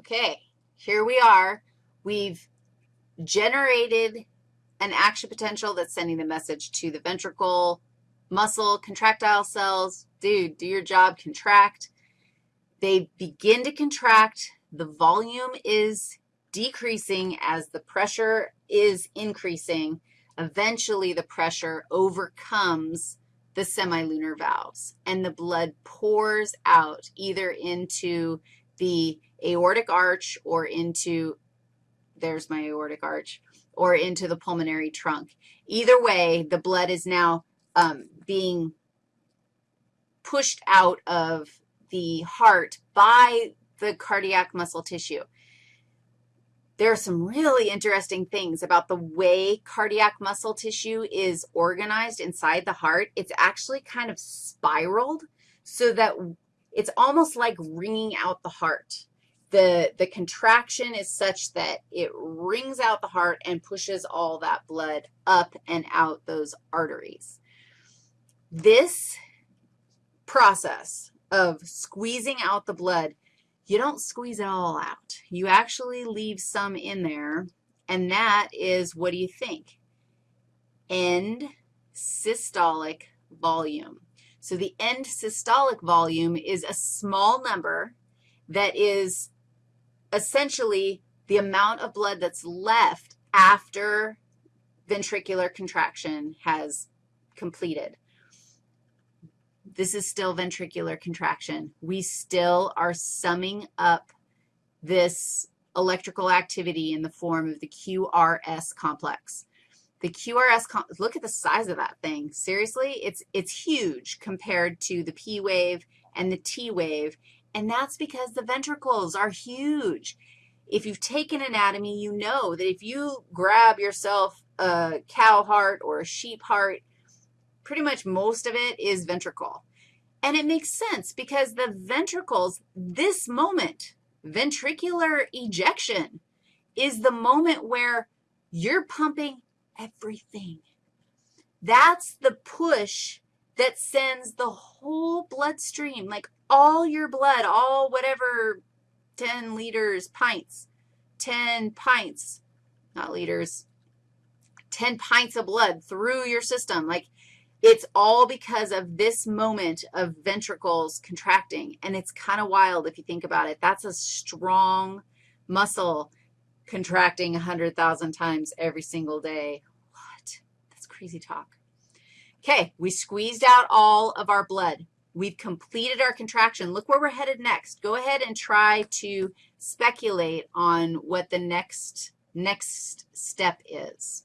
Okay, here we are. We've generated an action potential that's sending the message to the ventricle, muscle, contractile cells. Dude, do your job, contract. They begin to contract. The volume is decreasing as the pressure is increasing. Eventually, the pressure overcomes the semilunar valves, and the blood pours out either into the aortic arch or into, there's my aortic arch, or into the pulmonary trunk. Either way, the blood is now um, being pushed out of the heart by the cardiac muscle tissue. There are some really interesting things about the way cardiac muscle tissue is organized inside the heart. It's actually kind of spiraled so that it's almost like wringing out the heart. The, the contraction is such that it wrings out the heart and pushes all that blood up and out those arteries. This process of squeezing out the blood you don't squeeze it all out. You actually leave some in there, and that is, what do you think? End systolic volume. So the end systolic volume is a small number that is essentially the amount of blood that's left after ventricular contraction has completed. This is still ventricular contraction. We still are summing up this electrical activity in the form of the QRS complex. The QRS, look at the size of that thing. Seriously, it's, it's huge compared to the P wave and the T wave, and that's because the ventricles are huge. If you've taken anatomy, you know that if you grab yourself a cow heart or a sheep heart, pretty much most of it is ventricle. And it makes sense because the ventricles, this moment, ventricular ejection, is the moment where you're pumping everything. That's the push that sends the whole bloodstream, like all your blood, all whatever 10 liters, pints, 10 pints, not liters, 10 pints of blood through your system. Like it's all because of this moment of ventricles contracting, and it's kind of wild if you think about it. That's a strong muscle contracting 100,000 times every single day. What? That's crazy talk. Okay, we squeezed out all of our blood. We've completed our contraction. Look where we're headed next. Go ahead and try to speculate on what the next, next step is.